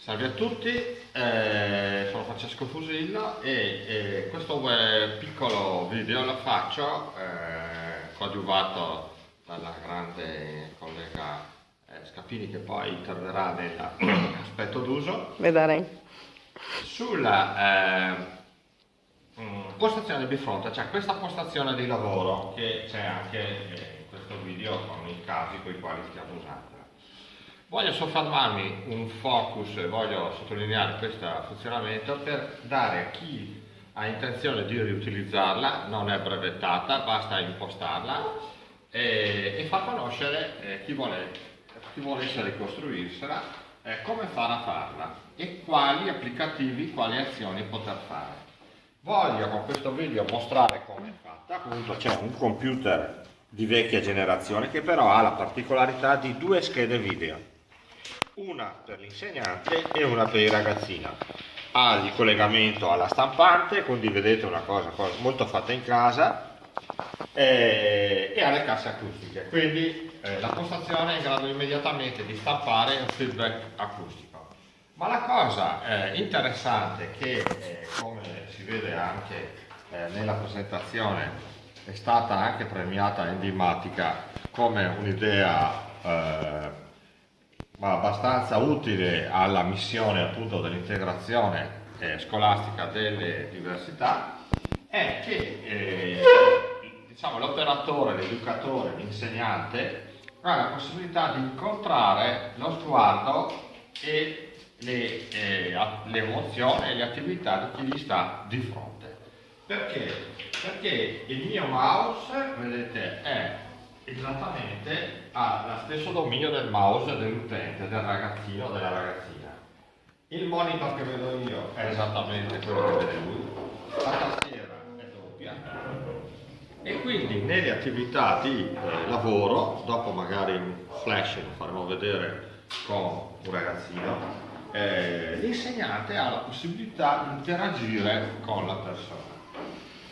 Salve a tutti, eh, sono Francesco Fusillo e eh, questo piccolo video lo faccio eh, coadiuvato dalla grande collega eh, Scapini che poi interverrà nell'aspetto d'uso. Vedrei. Sulla eh, mm, postazione di fronte, cioè questa postazione di lavoro che c'è anche in questo video con i casi con i quali stiamo usando. Voglio soffermarmi un focus e voglio sottolineare questo funzionamento per dare a chi ha intenzione di riutilizzarla, non è brevettata, basta impostarla e, e far conoscere eh, chi, vuole, chi volesse ricostruirsela eh, come fare a farla e quali applicativi, quali azioni poter fare. Voglio con questo video mostrare come è fatta, appunto c'è un computer di vecchia generazione che però ha la particolarità di due schede video una per l'insegnante e una per il ragazzino. Ha il collegamento alla stampante quindi vedete una cosa, molto fatta in casa e, e ha le casse acustiche. Quindi eh, la postazione è in grado immediatamente di stampare un feedback acustico. Ma la cosa eh, interessante che eh, come si vede anche eh, nella presentazione è stata anche premiata enigmatica come un'idea eh, ma abbastanza utile alla missione appunto dell'integrazione eh, scolastica delle diversità è che eh, diciamo, l'operatore, l'educatore, l'insegnante ha la possibilità di incontrare lo sguardo e le, eh, le emozioni e le attività di chi gli sta di fronte. Perché? Perché il mio mouse, vedete, è esattamente ha lo stesso dominio del mouse dell'utente, del ragazzino o della ragazzina. Il monitor che vedo io è esattamente quello che vede lui, la tastiera è doppia e quindi nelle attività di eh, lavoro, dopo magari un flash lo faremo vedere con un ragazzino, eh, l'insegnante ha la possibilità di interagire con la persona.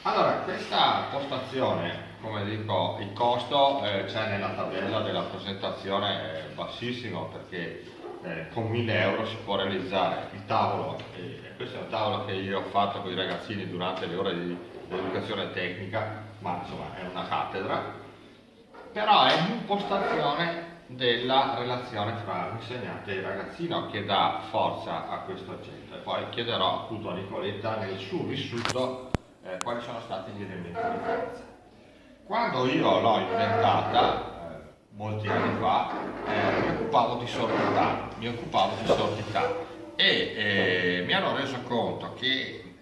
Allora, questa postazione come dico, il costo eh, c'è nella tabella della presentazione è bassissimo perché eh, con 1000 euro si può realizzare il tavolo, e questo è un tavolo che io ho fatto con i ragazzini durante le ore di, educazione tecnica, ma insomma è una cattedra, però è un'impostazione della relazione tra l'insegnante e il ragazzino che dà forza a questo oggetto e poi chiederò appunto a Nicoletta nel suo vissuto eh, quali sono stati gli elementi di forza. Quando io l'ho inventata, eh, molti anni fa, eh, mi occupavo di sordità, mi occupavo di sordità e eh, mi hanno reso conto che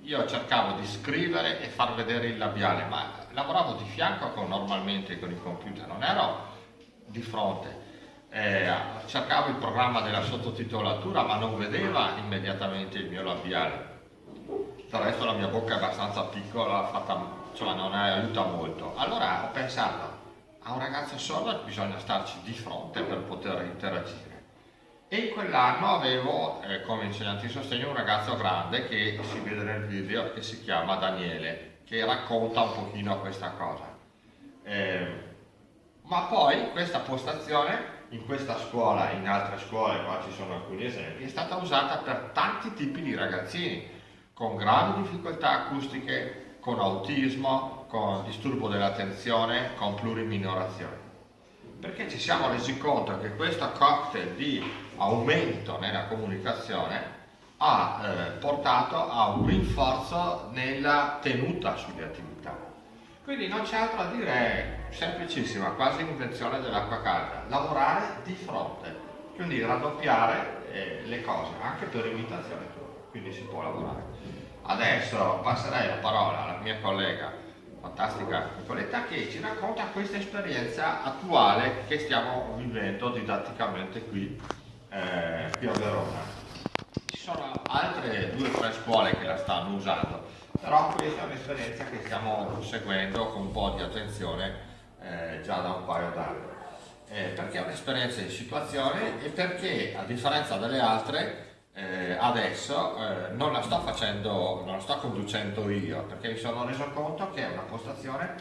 io cercavo di scrivere e far vedere il labiale, ma lavoravo di fianco con, normalmente con il computer, non ero di fronte. Eh, cercavo il programma della sottotitolatura ma non vedeva immediatamente il mio labiale. Del resto la mia bocca è abbastanza piccola, fatta insomma non aiuta molto. Allora ho pensato, a un ragazzo sordo bisogna starci di fronte per poter interagire. E in quell'anno avevo eh, come insegnante di sostegno un ragazzo grande che si vede nel video che si chiama Daniele, che racconta un pochino questa cosa. Eh, ma poi questa postazione in questa scuola, in altre scuole, qua ci sono alcuni esempi, è stata usata per tanti tipi di ragazzini con gravi difficoltà acustiche, con autismo, con disturbo dell'attenzione, con pluriminorazione. Perché ci siamo resi conto che questo cocktail di aumento nella comunicazione ha eh, portato a un rinforzo nella tenuta sulle attività. Quindi non c'è altro da dire, semplicissima, quasi invenzione dell'acqua calda, lavorare di fronte, quindi raddoppiare eh, le cose, anche per imitazione tua, quindi si può lavorare. Adesso passerei la parola alla mia collega fantastica Nicoletta che ci racconta questa esperienza attuale che stiamo vivendo didatticamente qui, eh, qui a Verona. Ci sono altre due o tre scuole che la stanno usando, però questa è un'esperienza che stiamo seguendo con un po' di attenzione eh, già da un paio d'anni. Eh, perché è un'esperienza di situazione e perché a differenza delle altre eh, adesso eh, non la sto facendo, non la sto conducendo io perché mi sono reso conto che è una postazione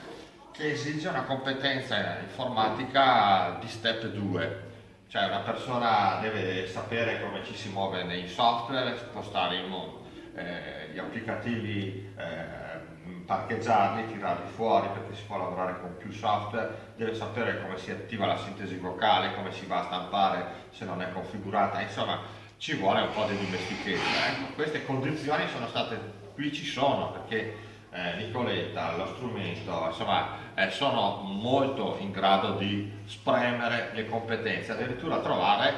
che esige una competenza informatica di step 2 cioè una persona deve sapere come ci si muove nei software, spostare eh, gli applicativi, eh, parcheggiarli, tirarli fuori perché si può lavorare con più software, deve sapere come si attiva la sintesi vocale, come si va a stampare se non è configurata, insomma ci vuole un po' di dimestichezza. Ecco. Queste condizioni sono state, qui ci sono perché eh, Nicoletta, lo strumento, insomma eh, sono molto in grado di spremere le competenze, addirittura trovare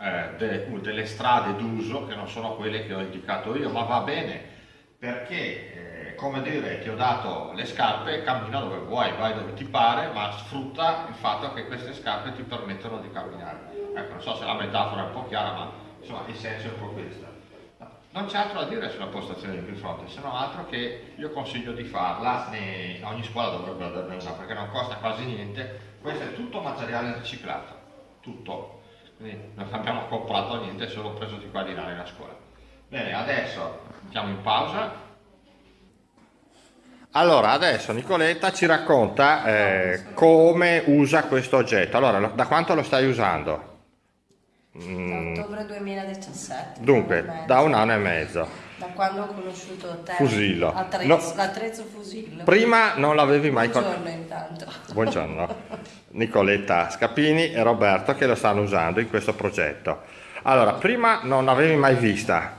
eh, de, delle strade d'uso che non sono quelle che ho indicato io, ma va bene perché, eh, come dire, ti ho dato le scarpe, cammina dove vuoi, vai dove ti pare, ma sfrutta il fatto che queste scarpe ti permettono di camminare. Ecco, non so se la metafora è un po' chiara, ma insomma il senso è un po' questo. Non c'è altro da dire sulla postazione di bifronte, se non altro che io consiglio di farla, ogni scuola dovrebbe averne una perché non costa quasi niente, questo è tutto materiale riciclato, tutto, quindi non abbiamo comprato niente, solo preso di qua di là nella scuola. Bene, adesso mettiamo in pausa. Allora, adesso Nicoletta ci racconta eh, come usa questo oggetto. Allora, da quanto lo stai usando? Mm. Da ottobre 2017. Dunque, da un anno e mezzo. Da quando ho conosciuto te. Fusillo. Attrezzo, no. L'attrezzo Fusillo. Prima non l'avevi mai conosciuto. Buongiorno intanto. Buongiorno. Nicoletta Scapini e Roberto che lo stanno usando in questo progetto. Allora, prima non l'avevi mai vista?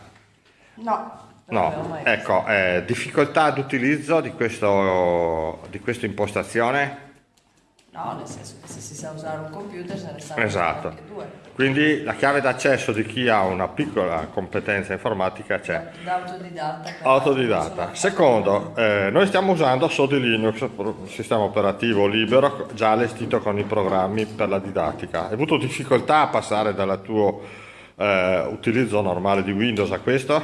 No. No, ecco, eh, difficoltà d'utilizzo di, di questa impostazione? No, nel senso che se si sa usare un computer se ne sa esatto. anche due. Quindi la chiave d'accesso di chi ha una piccola competenza informatica c'è. Da autodidatta. Autodidatta. Secondo, eh, noi stiamo usando Sodi Linux, un sistema operativo libero, già allestito con i programmi per la didattica. Hai avuto difficoltà a passare dal tuo eh, utilizzo normale di Windows a questo?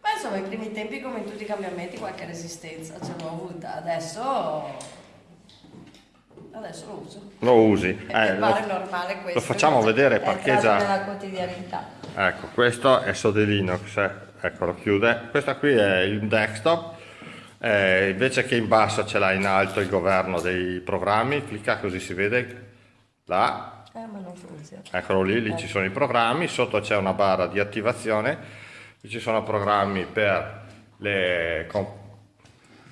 Beh, insomma, ai primi tempi, come in tutti i cambiamenti, qualche resistenza ce l'ho avuta. Adesso adesso lo uso. Lo usi? Eh, lo, normale questo. Lo facciamo vedere, parcheggia. nella quotidianità. Ecco, questo è Sode Linux, eh. ecco lo chiude. Questo qui è il desktop. Eh, invece che in basso ce l'ha in alto il governo dei programmi, clicca così si vede là. Eh, ma non funziona. Eccolo lì, lì ci sono i programmi, sotto c'è una barra di attivazione, ci sono programmi per le,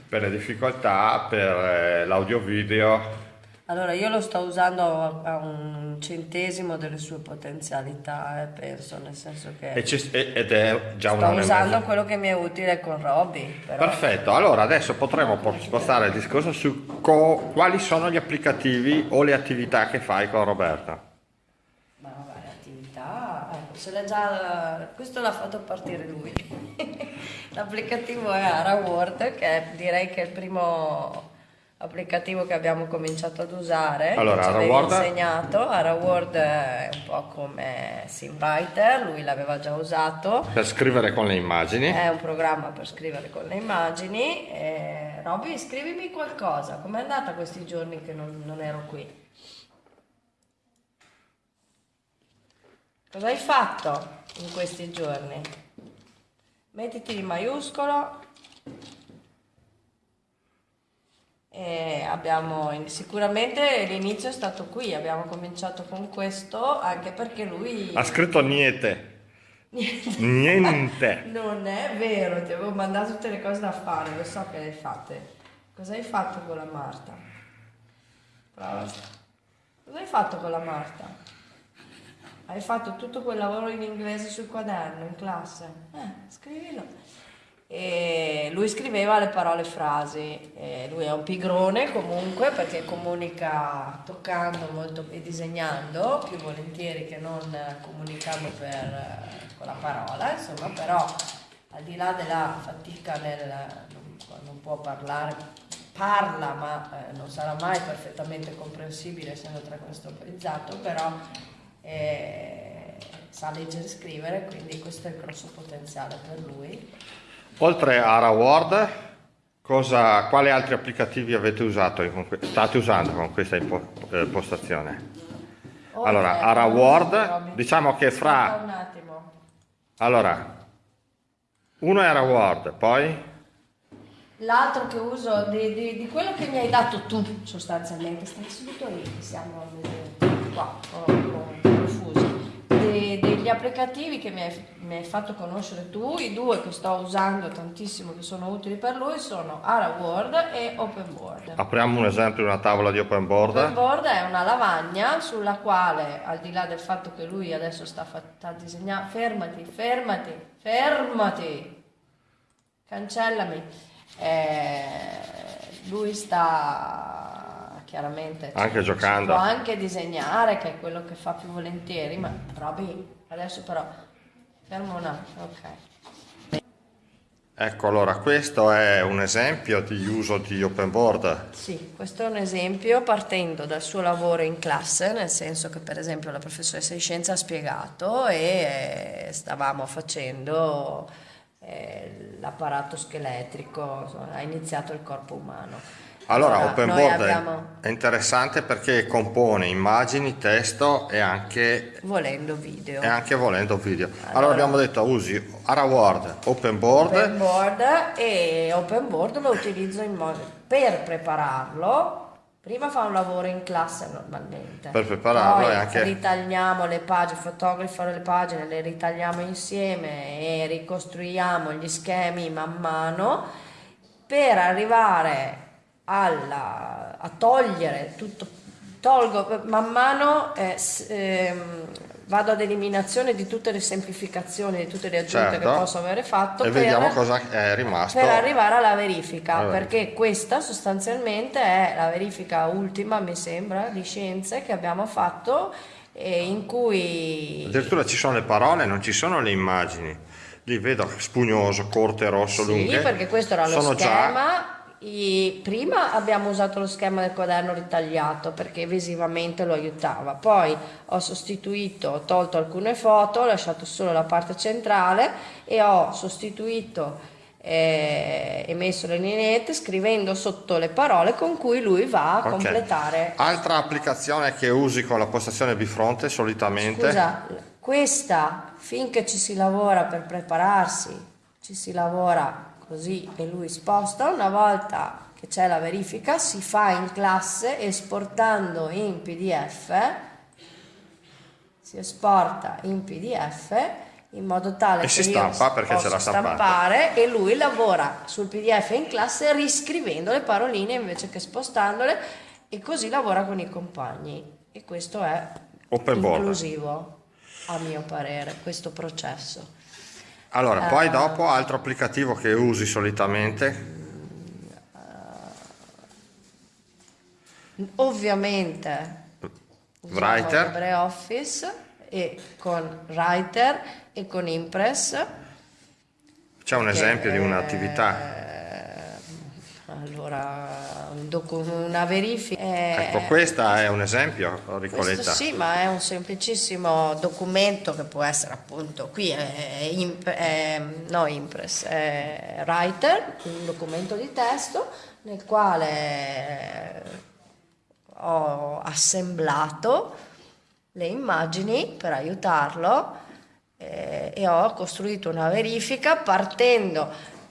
per le difficoltà, per eh, l'audio video, allora, io lo sto usando a un centesimo delle sue potenzialità, eh, penso, nel senso che... ed è già Sto usando quello che mi è utile con Robby. Perfetto, allora adesso potremo spostare il discorso su quali sono gli applicativi o le attività che fai con Roberta. Ma vabbè, le attività... Ecco, ce l'ha già... Questo l'ha fatto partire lui. L'applicativo è AraWord, che direi che è il primo applicativo che abbiamo cominciato ad usare allora, che ci insegnato. AraWord è un po' come SimWriter lui l'aveva già usato. Per scrivere con le immagini. È un programma per scrivere con le immagini. E... Robby scrivimi qualcosa. Com'è andata questi giorni che non, non ero qui? Cosa hai fatto in questi giorni? Mettiti in maiuscolo e abbiamo, sicuramente l'inizio è stato qui, abbiamo cominciato con questo anche perché lui... Ha scritto niente. Niente. niente. non è vero, ti avevo mandato tutte le cose da fare, lo so che le hai fatte. Cosa hai fatto con la Marta? Prova. Cosa hai fatto con la Marta? Hai fatto tutto quel lavoro in inglese sul quaderno, in classe? Eh, scrivilo e lui scriveva le parole frasi, e lui è un pigrone comunque perché comunica toccando molto e disegnando più volentieri che non comunicando per, con la parola, insomma però al di là della fatica nel, non può parlare, parla ma eh, non sarà mai perfettamente comprensibile essendo trastropolizzato, però eh, sa leggere e scrivere, quindi questo è il grosso potenziale per lui. Oltre a AraWord, cosa, quali altri applicativi avete usato, state usando con questa impostazione? Allora, AraWord, diciamo che fra... Allora, uno è AraWord, poi? L'altro che uso di, di, di, quello che mi hai dato tu sostanzialmente, stai seduto lì, siamo qua, oh, oh. Applicativi che mi hai, mi hai fatto conoscere tu, i due che sto usando tantissimo, che sono utili per lui, sono AraWord e OpenBoard. Apriamo un esempio di una tavola di open board. OpenBoard è una lavagna sulla quale, al di là del fatto che lui adesso sta, sta disegnando, fermati, fermati, fermati, cancellami, Eh, lui sta chiaramente Anche giocando. può anche disegnare che è quello che fa più volentieri ma Roby adesso però fermo un attimo ok Ecco, allora questo è un esempio di uso di open board. Sì, questo è un esempio partendo dal suo lavoro in classe, nel senso che per esempio la professoressa di scienza ha spiegato e eh, stavamo facendo eh, l'apparato scheletrico, insomma, ha iniziato il corpo umano. Allora, open noi board è- abbiamo, è interessante perché compone immagini, testo e anche, volendo video. e anche volendo video. Allora, Allora- abbiamo detto usi AraWord, open board, Open board e open board lo utilizzo in modo per prepararlo. Prima fa un lavoro in classe normalmente. Per prepararlo Poi e anche- ritagliamo le pagine, fotografo le pagine, le ritagliamo insieme e ricostruiamo gli schemi man mano per arrivare alla- a togliere tutto, tolgo man mano, eh, ehm, vado ad eliminazione di tutte le semplificazioni, di tutte le aggiunte Certo. che posso avere fatto e per, vediamo cosa è rimasto. per arrivare alla verifica, Alla perché questa sostanzialmente è la verifica ultima, mi sembra, di scienze che abbiamo fatto eh, in cui Addirittura ci sono le parole, non ci sono le immagini. Lì vedo spugnoso, corte, rosso, Sì, lunghe. perché questo era lo Sono schema. I- prima abbiamo usato lo schema del quaderno ritagliato perché visivamente lo aiutava, poi ho sostituito, ho tolto alcune foto, ho lasciato solo la parte centrale e ho sostituito eh, e messo le lineette scrivendo sotto le parole con cui lui va a Ok. completare. Altra applicazione che usi con la postazione bifronte solitamente. Scusa, questa finché ci si lavora per prepararsi, ci si lavora così e lui sposta, una volta che c'è la verifica si fa in classe esportando in PDF, si esporta in PDF in modo tale E che si stampa perché l'ha stampata. stampare e lui lavora sul PDF in classe riscrivendo le paroline invece che spostandole e così lavora con i compagni e questo è Open board. inclusivo a mio parere questo processo Allora, poi Eh. dopo altro applicativo che usi solitamente. ovviamente usiamo Writer. LibreOffice e con Writer e con Impress C'è un esempio di eh, un'attività. allora un docu- una verifica eh, Ecco, questa è un esempio, Questo Ricoletta. sì, ma è un semplicissimo documento che può essere appunto qui, è, imp- è- no Impress, è Writer, un documento di testo nel quale ho assemblato le immagini per aiutarlo eh, e ho costruito una verifica partendo,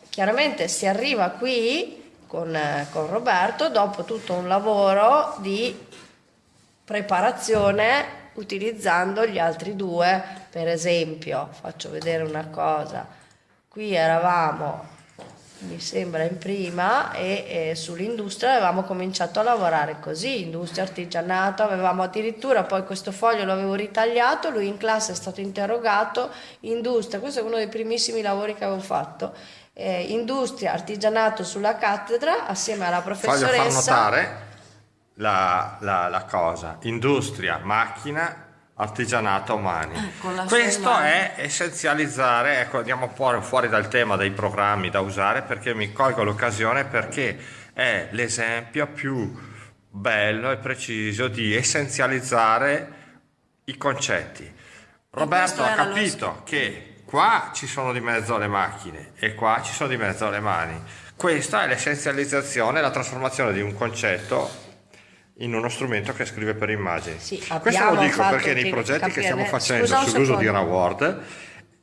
chiaramente si arriva qui con, con Roberto dopo tutto un lavoro di preparazione utilizzando gli altri due, per esempio, faccio vedere una cosa, qui eravamo, mi sembra in prima, e, e sull'industria avevamo cominciato a lavorare così, industria, artigianato, avevamo addirittura poi questo foglio l'avevo ritagliato, lui in classe è stato interrogato, industria, questo è uno dei primissimi lavori che avevo fatto, eh, industria, artigianato sulla cattedra assieme alla Voglio professoressa. far notare la, la- la cosa, industria, macchina, artigianato, mani. Eh, con la Questo è essenzializzare, ecco andiamo fuori, fuori dal tema dei programmi da usare perché mi colgo l'occasione perché è l'esempio più bello e preciso di essenzializzare i concetti. Roberto ha capito che qua ci sono di mezzo le macchine e qua ci sono di mezzo le mani. Questa è l'essenzializzazione, la trasformazione di un concetto in uno strumento che scrive per immagini. Sì, Questo lo dico perché nei progetti che stiamo facendo Scusa sull'uso di secondo. Raword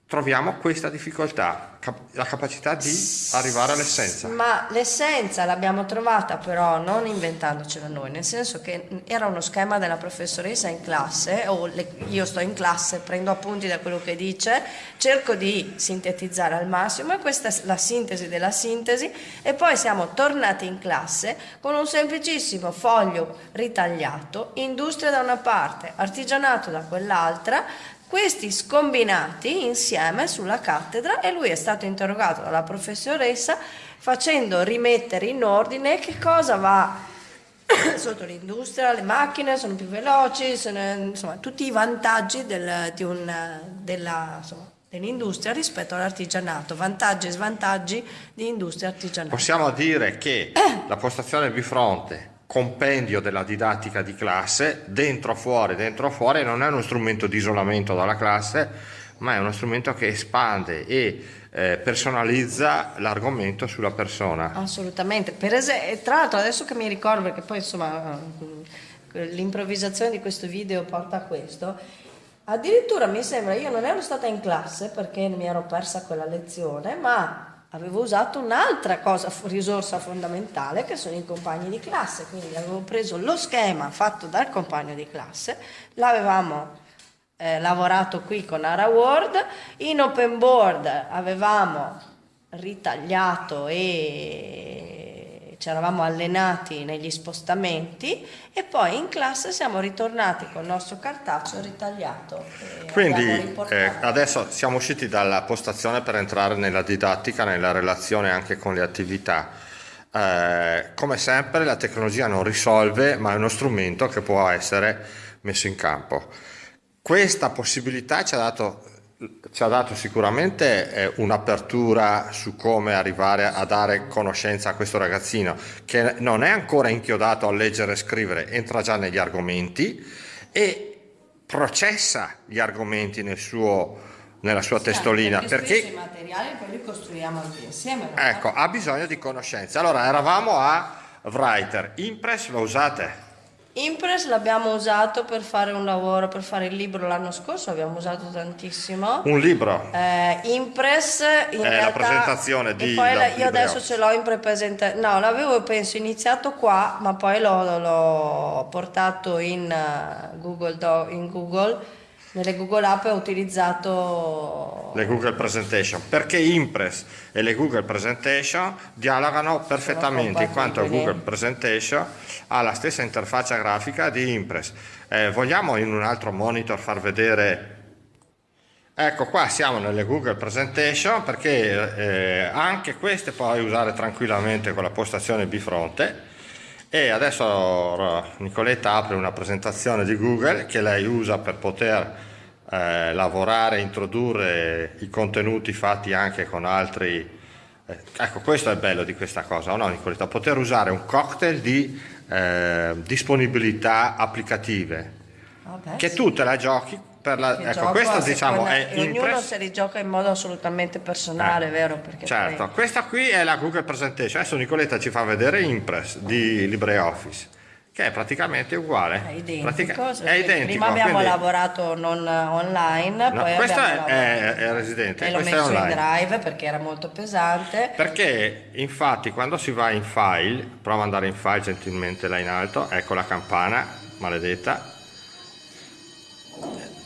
troviamo questa difficoltà, cap- la capacità di arrivare all'essenza. Ma l'essenza l'abbiamo trovata però non inventandocela noi, nel senso che era uno schema della professoressa in classe, o le- io sto in classe, prendo appunti da quello che dice, cerco di sintetizzare al massimo e questa è la sintesi della sintesi e poi siamo tornati in classe con un semplicissimo foglio ritagliato, industria da una parte, artigianato da quell'altra, questi scombinati insieme sulla cattedra e lui è stato interrogato dalla professoressa facendo rimettere in ordine che cosa va sotto l'industria, le macchine sono più veloci, sono, insomma tutti i vantaggi del- di un- della, insomma, dell'industria rispetto all'artigianato, vantaggi e svantaggi di industria artigianale. Possiamo dire che la postazione bifronte, compendio della didattica di classe, dentro fuori, dentro fuori, non è uno strumento di isolamento dalla classe, ma è uno strumento che espande e eh, personalizza l'argomento sulla persona. Assolutamente, per esempio, tra l'altro adesso che mi ricordo, perché poi insomma eh, l'improvvisazione di questo video porta a questo, addirittura mi sembra, io non ero stata in classe perché mi ero persa quella lezione, ma avevo usato un'altra cosa, risorsa fondamentale che sono i compagni di classe, quindi avevo preso lo schema fatto dal compagno di classe, l'avevamo eh, lavorato qui con AraWord, in open board avevamo ritagliato e ci eravamo allenati negli spostamenti e poi in classe siamo ritornati col nostro cartaceo ritagliato. Quindi eh, adesso siamo usciti dalla postazione per entrare nella didattica, nella relazione anche con le attività. Eh, come sempre la tecnologia non risolve, ma è uno strumento che può essere messo in campo. Questa possibilità ci ha dato, ci ha dato sicuramente eh, un'apertura su come arrivare a dare conoscenza a questo ragazzino che non è ancora inchiodato a leggere e scrivere, entra già negli argomenti e processa gli argomenti nel suo- nella sua testolina Perché spesso perché i materiali poi li costruiamo anche insieme. ecco, ha bisogno di conoscenza. Allora eravamo a Writer, Impress lo usate? Impress l'abbiamo usato per fare un lavoro, per fare il libro l'anno scorso, l'abbiamo usato tantissimo. Un libro? Eh, Impress in È la realtà, presentazione di poi la- io adesso ce l'ho in pre-presentazione no l'avevo penso iniziato qua ma poi l'ho, l'ho portato in eh, Google, in Google nelle Google App ho utilizzato Le Google Presentation, perché Impress e le Google Presentation dialogano perfettamente in quanto. Google Presentation ha la stessa interfaccia grafica di Impress. Eh, vogliamo in un altro monitor far vedere Ecco qua siamo nelle Google Presentation perché eh, anche queste puoi usare tranquillamente con la postazione bifronte e adesso Nicoletta apre una presentazione di Google che lei usa per poter eh, lavorare, introdurre i contenuti fatti anche con altri eh, ecco questo è il bello di questa cosa, no Nicoletta? Poter usare un cocktail di eh, disponibilità applicative Vabbè, che sì. tu te la giochi la, ecco questo diciamo seconda- è ognuno Impress se li gioca in modo assolutamente personale Eh, vero perché certo, poi- questa qui è la Google Presentation. Adesso Nicoletta ci fa vedere Impress di LibreOffice, che è praticamente uguale. è identico, Pratica- è identico. prima abbiamo quindi- lavorato non online No, poi questo è, è, è residente, e l'ho messo in drive perché era molto pesante. Perché infatti quando si va in file, prova ad andare in file gentilmente là in alto, ecco la campana, maledetta,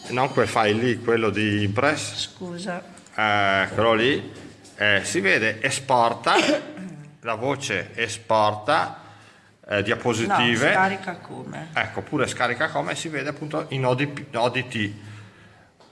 non quel file lì, quello di Impress, scusa. Eh, quello lì, eh, si vede esporta, la voce esporta, eh, no, diapositive, scarica come? Ecco pure scarica come si vede appunto in ODP, ODT, eh,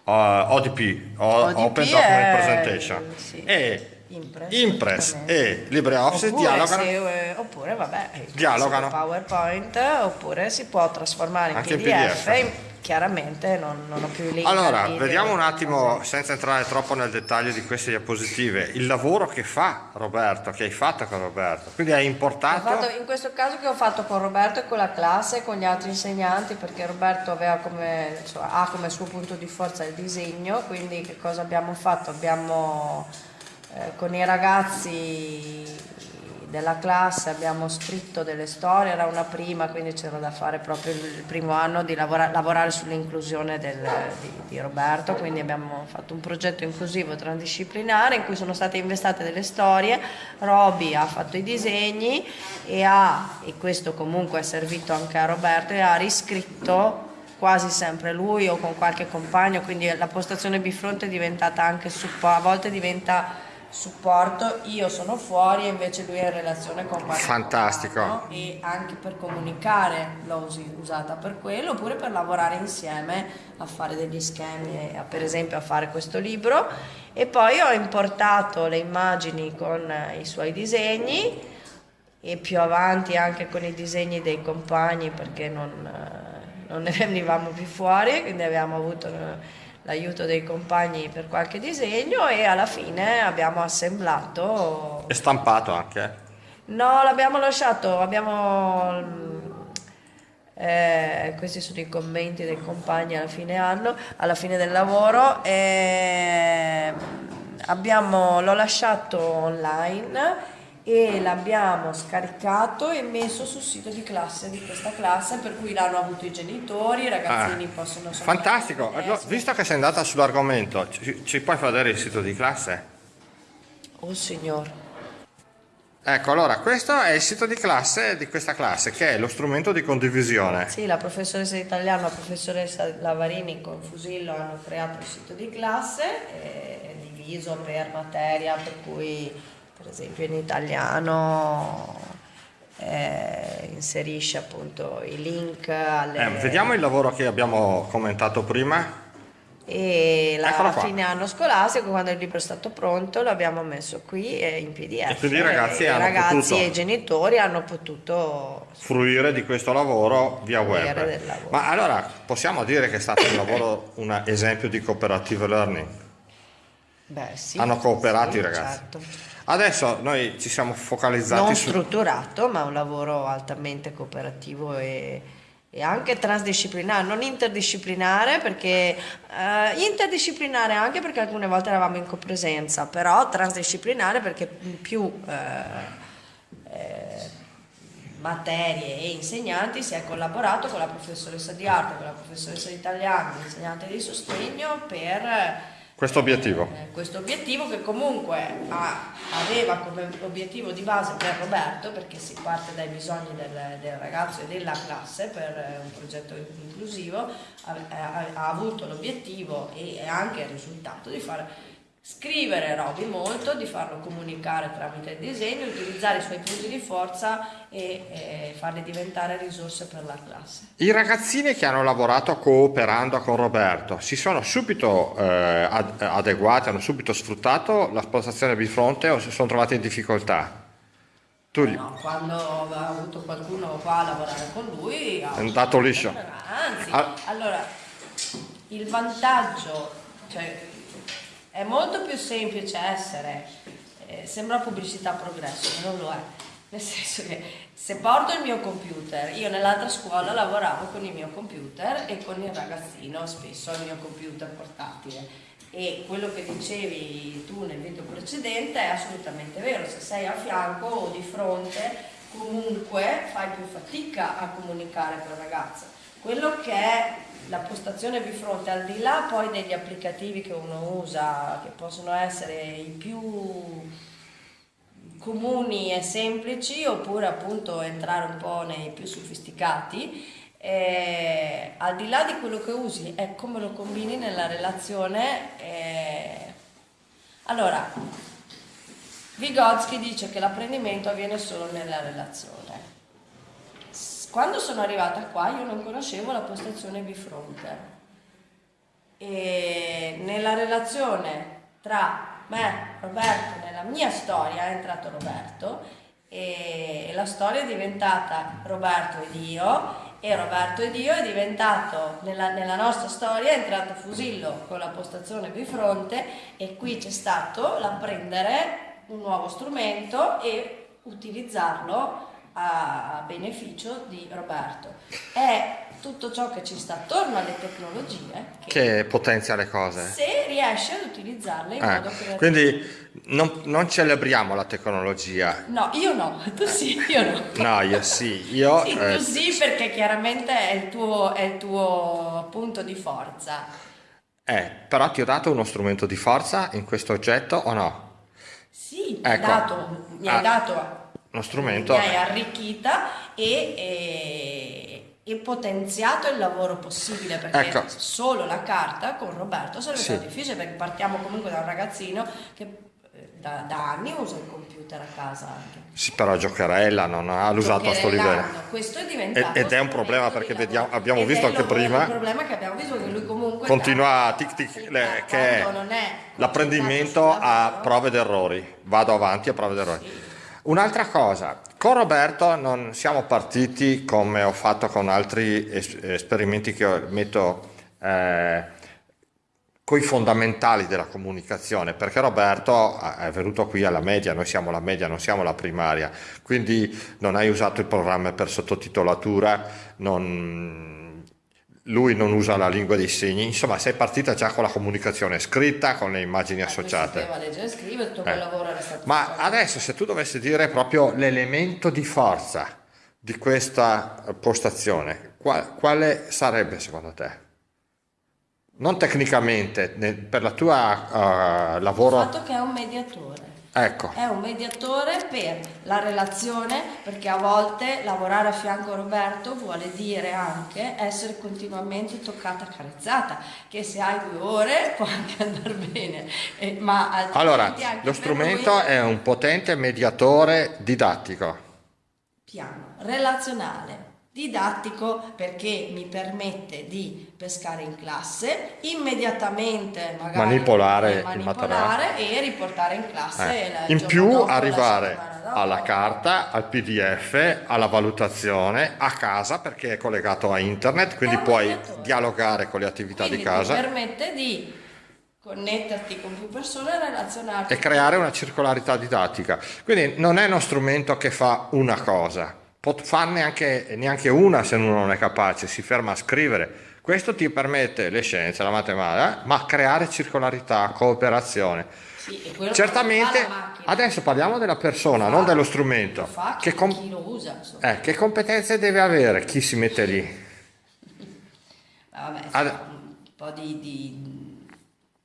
ODP, ODP Open Document Presentation, sì. e Impress, Impress e LibreOffice oppure, dialogano. se, eh, oppure vabbè eh, Dialogano. PowerPoint oppure si può trasformare in Anche PDF, PDF. in- chiaramente non, non ho più link Allora, vediamo un cose. attimo, senza entrare troppo nel dettaglio di queste diapositive, il lavoro che fa Roberto, che hai fatto con Roberto. Quindi hai Ho importato... fatto- in questo caso che ho fatto con Roberto e con la classe e con gli altri insegnanti perché Roberto aveva come, insomma, ha come suo punto di forza il disegno, quindi che cosa abbiamo fatto? Abbiamo eh, con i ragazzi della classe abbiamo scritto delle storie, era una prima, quindi c'era da fare proprio il primo anno di lavora, lavorare sull'inclusione di, di, Roberto, quindi abbiamo fatto un progetto inclusivo transdisciplinare in cui sono state investate delle storie, Roby ha fatto i disegni e ha, e questo comunque è servito anche a Roberto, e ha riscritto quasi sempre lui o con qualche compagno, quindi la postazione bifronte è diventata anche a volte diventa supporto, io sono fuori e invece lui è in relazione con qualche Fantastico. Compagno, e anche per comunicare l'ho usata per quello, oppure per lavorare insieme a fare degli schemi, per esempio a fare questo libro e poi ho importato le immagini con i suoi disegni e più avanti anche con i disegni dei compagni perché non non ne venivamo più fuori, quindi abbiamo avuto l'aiuto dei compagni per qualche disegno e alla fine abbiamo assemblato... E stampato anche? No, l'abbiamo lasciato, abbiamo... Mm, eh, questi sono i commenti dei compagni alla fine anno, alla fine del lavoro. E abbiamo, l'ho lasciato online e l'abbiamo scaricato e messo sul sito di classe di questa classe per cui l'hanno avuto i genitori, i ragazzini ah, possono Fantastico, allora, visto che sei andata sull'argomento, ci, ci, puoi far vedere il sito di classe? Oh signor. Ecco, allora, questo è il sito di classe di questa classe, che è lo strumento di condivisione. Sì, la professoressa di italiano, la professoressa Lavarini con Fusillo hanno creato il sito di classe, è diviso per materia, per cui per esempio in italiano eh, inserisce appunto i link alle... Eh, vediamo il lavoro che abbiamo commentato prima. E la fine anno scolastico, quando il libro è stato pronto, l'abbiamo messo qui in PDF. E quindi i ragazzi, e, i ragazzi e i genitori hanno potuto fruire di questo lavoro via web. Ma allora possiamo dire che è stato un lavoro, un esempio di cooperative learning? Beh, sì, Hanno cooperato sì, i ragazzi. Certo. Adesso noi ci siamo focalizzati non su... strutturato, ma un lavoro altamente cooperativo e, e anche transdisciplinare, non interdisciplinare perché eh, interdisciplinare anche perché alcune volte eravamo in copresenza, però transdisciplinare perché più eh, eh, materie e insegnanti si è collaborato con la professoressa di arte, con la professoressa di italiano, l'insegnante di sostegno per questo obiettivo. Eh, questo obiettivo che comunque ha, aveva come obiettivo di base per Roberto, perché si parte dai bisogni del, del ragazzo e della classe per un progetto inclusivo, ha, ha, ha avuto l'obiettivo e anche il risultato di fare Scrivere Roby molto, di farlo comunicare tramite il disegno, utilizzare i suoi punti di forza e, e farli diventare risorse per la classe. I ragazzini che hanno lavorato cooperando con Roberto si sono subito eh, adeguati, hanno subito sfruttato la spostazione bifronte o si sono trovati in difficoltà? Tu. No, quando ha avuto qualcuno qua a lavorare con lui... È andato liscio. Anzi, ah. allora, il vantaggio... Cioè, è molto più semplice essere, eh, sembra pubblicità progresso, ma non lo è. Nel senso che se porto il mio computer, io nell'altra scuola lavoravo con il mio computer e con il ragazzino, spesso il mio computer portatile. E quello che dicevi tu nel video precedente è assolutamente vero, se sei a fianco o di fronte comunque fai più fatica a comunicare con il ragazzo. Quello che è la postazione bifronte, al di là poi degli applicativi che uno usa, che possono essere i più comuni e semplici, oppure appunto entrare un po' nei più sofisticati, eh, al di là di quello che usi è come lo combini nella relazione. Eh. Allora, Vygotsky dice che l'apprendimento avviene solo nella relazione. Quando sono arrivata qua io non conoscevo la postazione bifronte e nella relazione tra me, Roberto, nella mia storia è entrato Roberto e la storia è diventata Roberto ed io e Roberto ed io è diventato, nella, nella nostra storia è entrato Fusillo con la postazione bifronte e qui c'è stato l'apprendere un nuovo strumento e utilizzarlo a beneficio di Roberto. È tutto ciò che ci sta attorno alle tecnologie che, che potenzia le cose. Se riesce ad utilizzarle in Eh, modo creativo. quindi non, non celebriamo la tecnologia. No, io no, tu sì, io no. No, io sì, io... Sì, eh, tu sì perché chiaramente è il tuo, è il tuo punto di forza. eh, però ti ho dato uno strumento di forza in questo oggetto o no? Sì, Ecco. dato, mi hai Ah, dato Uno strumento... hai arricchita e, e- e potenziato il lavoro possibile perché Ecco. solo la carta con Roberto sarebbe Sì. stato difficile perché partiamo comunque da un ragazzino che eh, da, da anni usa il computer a casa anche. Sì, però giocherella non ha usato a sto livello. Questo è diventato Ed- ed è un problema perché vediamo- abbiamo visto anche prima- Il problema che abbiamo visto che lui comunque Continua a tic tic, sì, le- che l'apprendimento a prove ed errori. Vado avanti a prove ed errori. Un'altra cosa, con Roberto non siamo partiti come ho fatto con altri es- esperimenti che metto eh, con i fondamentali della comunicazione, perché Roberto è venuto qui alla media, noi siamo la media, non siamo la primaria, quindi non hai usato il programma per sottotitolatura, non- lui non usa la lingua dei segni, insomma sei partita già con la comunicazione scritta, con le immagini lui associate. leggere e scrivere, tutto quel Eh. Ma adesso se tu dovessi dire proprio l'elemento di forza di questa postazione, qua- quale sarebbe secondo te? Non tecnicamente, per la tua Il lavoro... fatto che è un mediatore. Ecco, È un mediatore per la relazione, perché a volte lavorare a fianco a Roberto vuole dire anche essere continuamente toccata, carezzata, che se hai due ore può anche andare bene, eh, ma altrimenti allora, lo strumento lui- è un potente mediatore didattico. piano relazionale didattico perché mi permette di pescare in classe immediatamente magari Manipolare manipolare e riportare in classe Eh, il In più dopo, la arrivare alla carta, al PDF, alla valutazione, a casa perché è collegato a internet, quindi puoi dialogare con le attività Quindi di casa. ti permette di connetterti con più persone e relazionarti e creare una circolarità didattica. Quindi non è uno strumento che fa una cosa, può farne anche, neanche una se uno non è capace, si ferma a scrivere. Questo ti permette le scienze, la matematica, ma creare circolarità, cooperazione. Sì, e Certamente, fa adesso parliamo della persona, Lo non fa- dello lo strumento. fa Che, chi, com- chi lo usa eh, che competenze deve avere chi si mette lì? Vabbè, fa un po' di, di-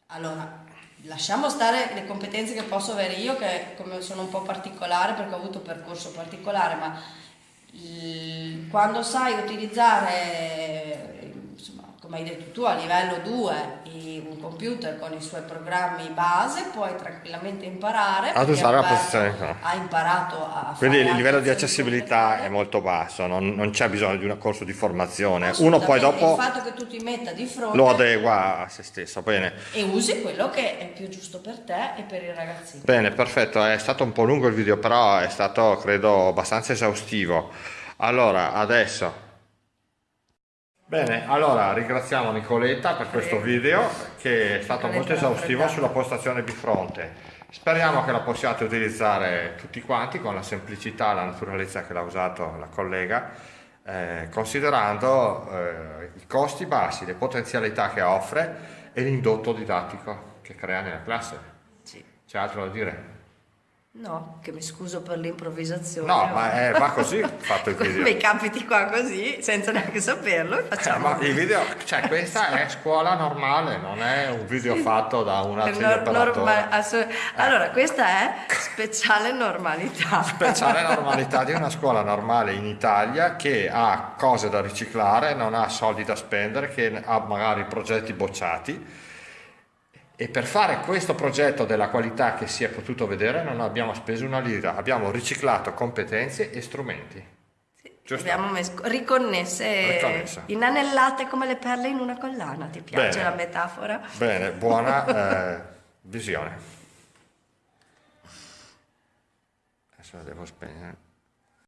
Allora, lasciamo stare le competenze che posso avere io, che come sono un po' particolare perché ho avuto un percorso particolare, ma quando sai utilizzare, come hai detto tu, a livello 2 un computer con i suoi programmi base, puoi tranquillamente imparare. Ad usare la posizione. Ha imparato a Quindi il livello di accessibilità è molto basso, non, non c'è bisogno di un corso di formazione. Uno poi dopo Il fatto che tu ti metta di fronte lo adegua a se stesso. Bene. e usi quello che è più giusto per te e per il ragazzino. Bene, perfetto, è stato un po' lungo il video, però è stato, credo, abbastanza esaustivo. Allora, adesso... Bene, allora ringraziamo Nicoletta per questo video che è stato molto esaustivo sulla postazione bifronte. Speriamo che la possiate utilizzare tutti quanti con la semplicità e la naturalezza che l'ha usato la collega, eh, considerando eh, i costi bassi, le potenzialità che offre e l'indotto didattico che crea nella classe. Sì. C'è altro da dire? No, che mi scuso per l'improvvisazione. No, ma eh, va così fatto il video. Mi capiti qua così, senza neanche saperlo, Eh, facciamo. ma il video, cioè questa è scuola normale, non è un video fatto da un È altro nor- operatore. norma- assu- Allora, questa è speciale normalità. Speciale normalità di una scuola normale in Italia che ha cose da riciclare, non ha soldi da spendere, che ha magari progetti bocciati e per fare questo progetto della qualità che si è potuto vedere non abbiamo speso una lira, abbiamo riciclato competenze e strumenti. Giusto? Abbiamo messo riconnesse, Riconnesse. inanellate come le perle in una collana. Ti piace Bene. la metafora? Bene, buona eh, visione. Adesso la devo spegnere.